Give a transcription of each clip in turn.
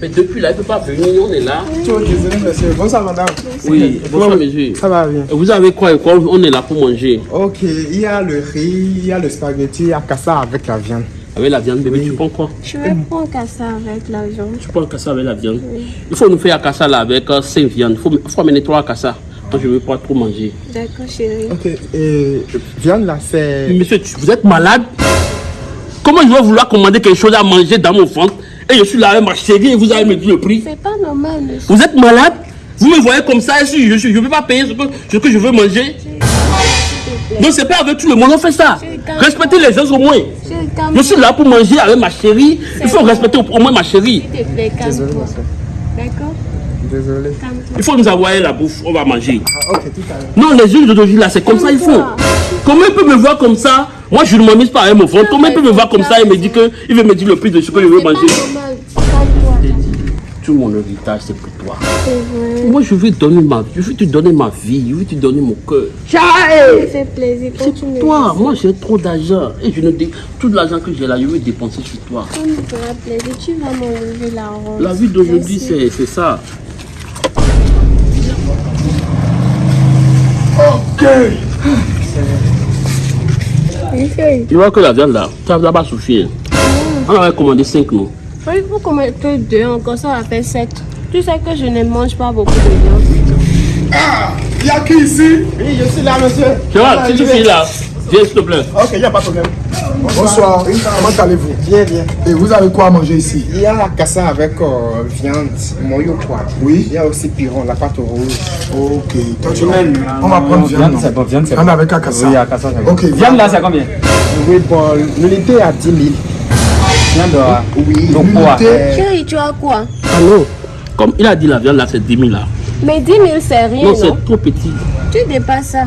Mais depuis là, il ne peut pas venir, on est là. Monsieur. Bonsoir, madame. Oui, bonsoir, monsieur. Ça va bien. Et Vous avez quoi et quoi? On est là pour manger. Ok, il y a le riz, il y a le spaghetti, il y a cassa avec la viande. Avec la viande, bébé, tu prends quoi? Je vais prendre ça avec la viande. Tu prends cassa avec la viande. Il faut nous faire cassa là avec 5 viandes. Il faut, faut amener 3 cassa. Moi, je ne veux pas trop manger. D'accord, chérie. Ok, et viande là, c'est. Monsieur, tu- vous êtes malade? Comment je vais vouloir commander quelque chose à manger dans mon ventre? Et je suis là avec ma chérie et vous allez me dire le prix C'est pas normal, monsieur. Vous êtes malade? Vous me voyez comme ça et si je ne peux pas payer ce que, ce que je veux manger Donc c'est pas avec tout le monde on fait ça. Respectez les gens au moins. Je suis là pour manger avec ma chérie. Il faut respecter au, au moins ma chérie. D'accord? Désolé. Il faut nous envoyer la bouffe, on va manger. Ah, tout à. Non, les d'aujourd'hui là, c'est comme ça il faut. Comment il peut me voir comme ça? Moi je ne m'amuse pas avec mon ventre. Comment il peut me voir comme ça et me dire que il veut me dire le prix de ce que je veux C'est manger. Tout mon héritage c'est pour toi. C'est vrai. Moi je veux donner ma je veux te donner ma vie, je veux te donner mon cœur. Ça me fait plaisir. C'est Continue. pour toi, moi j'ai trop d'argent et je ne dé... tout l'argent que j'ai là, je veux dépenser sur toi. Ça me fera plaisir. Tu vas m'enlever la robe. La vie d'aujourd'hui c'est c'est ça. Oui, Tu vois que la viande là, ça va pas suffire. On avait commandé 5 non. Oui, Il faut mette que deux, encore ça va faire sept. Tu sais que je ne mange pas beaucoup de viande. Ah, il y a qui ici? Oui, je suis là, monsieur. Tu vois, si tu files là, viens s'il te plaît. Ok, il n'y a pas de problème. Bonsoir, comment allez-vous? Bien, bien. Et vous avez quoi à manger ici? Il y a la cassa avec euh, viande, moyo quoi. Oui. Il y a aussi piron, la pâte rouge. Ok. Toi, tu On va prendre viande. c'est bon, viande c'est Viande bon. avec la cassa. Oui, à Cassa, c'est bon. Ok, Viande là, c'est combien? Oui, bon, l'unité est à 10 000. Viande là. Oui, Donc quoi? Chérie, tu as quoi? Non, comme il a dit la viande là c'est 10 000 là. Mais 10 000, c'est rien, Non, non, c'est trop petit. Tu dépasses ça.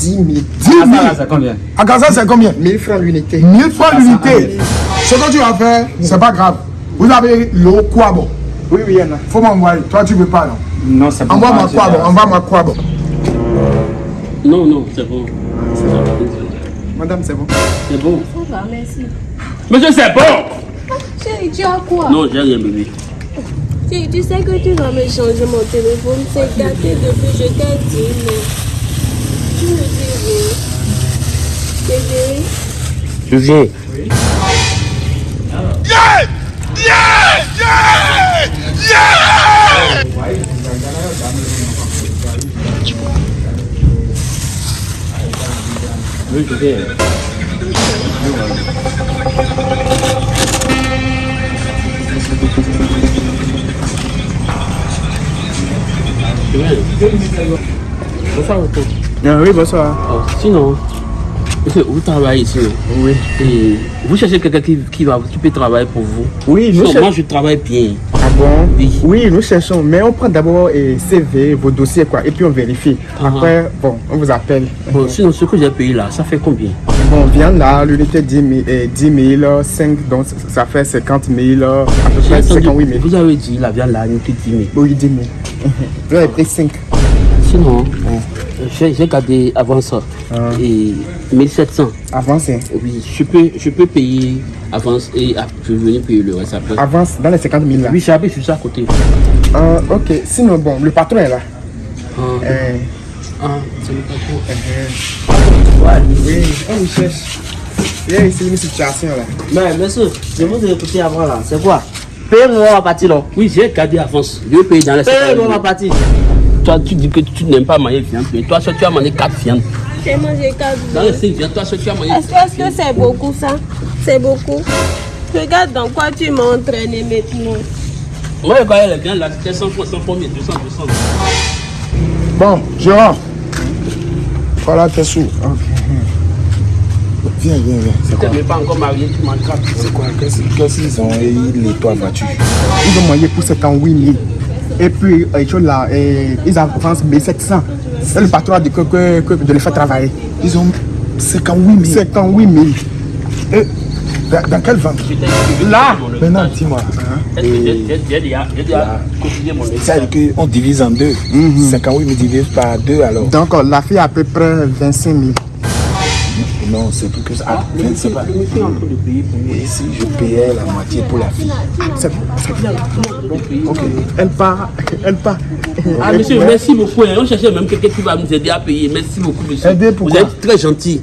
10 000. 10 Cassa 000 là, c'est combien? À Gaza, c'est combien? 1000 francs l'unité. 1000 francs l'unité. Ce que tu vas faire, c'est pas grave. Vous avez l'eau quoi bon Oui, oui, il y en a. Faut m'envoyer. Toi, tu veux pas, non? Non, c'est bon. Envoie-moi quoi c'est bon Envoie-moi quoi bon Non, non, c'est bon. Madame, c'est bon. C'est bon. Ça va, merci. Monsieur, c'est bon Chérie, tu as quoi? Non, j'ai rien bébé. Chérie, tu sais que tu vas me changer mon téléphone. C'est gâté depuis, je t'ai dit, mais... Tu me dis oui. Chérie, Je viens. Oui, je viens. Je viens. Oui, bonsoir. Oh, sinon, vous travaillez ici, Oui. Et vous cherchez quelqu'un qui, qui, va, qui peut travailler pour vous Oui, nous cherchons. Moi, je travaille bien. Ah bon? Oui. Oui, nous cherchons. Mais on prend d'abord eh, CV, vos dossiers, quoi. Et puis on vérifie. Ah. Après, bon, on vous appelle. Bon, sinon, ce que j'ai payé là, ça fait combien? Bon, viande là, l'unité 10 000, eh, 10 000, 5, donc ça fait 50 000, à peu près entendu- 58 000. Vous avez dit la viande là, petite 10 000. Oui, 10 000. Vous avez pris 5. Sinon, j'ai j'ai gardé avant ça. Ah. Et 1700. Avance, hein. Oui, je peux, je peux payer avance et je vais venir payer le reste après. Avance dans les 50 000 là. Oui, sur ça à côté. Ah, ok, sinon, bon, le patron est là. Ah, Eh, ah, c'est le patron. oui, on vous cherche. Il ici une situation là. Mais monsieur, je vous ai écouté avant là. C'est quoi? Payez-moi ma partie là. Oui, j'ai gardé avance. Je vais payer dans les Payez-moi ma 50 partie. Toi, tu dis que tu n'aimes pas manger viande. Mais toi, seul, tu as mangé 4 viandes. j'ai mangé quatre Dans les viandes. 5 viandes, toi, seul, tu as mangé Est-ce que c'est beaucoup ça? C'est beaucoup. Regarde dans quoi tu m'as entraîné maintenant. Moi, je voyais les viandes là, c'était 100 fois, 100 fois, 200, 200. Bon, Gérard. Voilà tes sous. Viens, viens, viens. C'est Tu n'es pas encore marié, tu manges 4 C'est quoi? Qu'est-ce qu'ils ont? Et ils nettoient la voiture Ils ont moyen pour 78 000. Et puis, euh, là, ils avancent 1700. Et le patron a dit que, que, que de les faire travailler. Ils ont 58 000. 58 000. Et dans, dans quelle vente? Là, Maintenant, dis-moi. hein, Est-ce que j'ai- j'ai j'ai déjà, j'ai déjà cotisé mon Ça veut dire qu'on divise en deux. 58 000 divise par deux alors. donc la fille a à peu près 25 000. Non, c'est pour que ça. Ah, Le c'est monsieur, pas. pour. Et si je payais la moitié pour la fille Ah, c'est c'est bien. Ok, elle part. Elle part. Ah, monsieur, merci beaucoup. hein. On cherchait même quelqu'un qui va nous aider à payer. Merci beaucoup, monsieur. Aider Vous pourquoi êtes très gentil.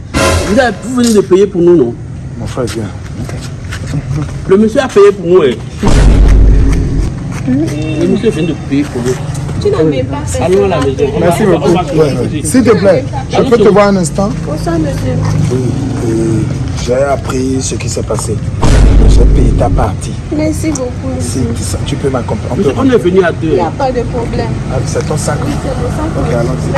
Vous, avez, vous venez de payer pour nous, non? Mon frère, viens. Le monsieur a payé pour nous. hein. Le monsieur vient de payer pour nous. Tu n'avais pas fait Allons à la maison. On Merci beaucoup. S'il te plaît, je peux te voir un instant Bonsoir, monsieur. Oui. J'ai appris ce qui s'est passé. J'ai payé ta partie. Merci beaucoup, Si tu peux m'accompagner. On est venu à deux. Il n'y a pas de problème. Ah, C'est ton sac. Oui, c'est sang. Ok, allons-y.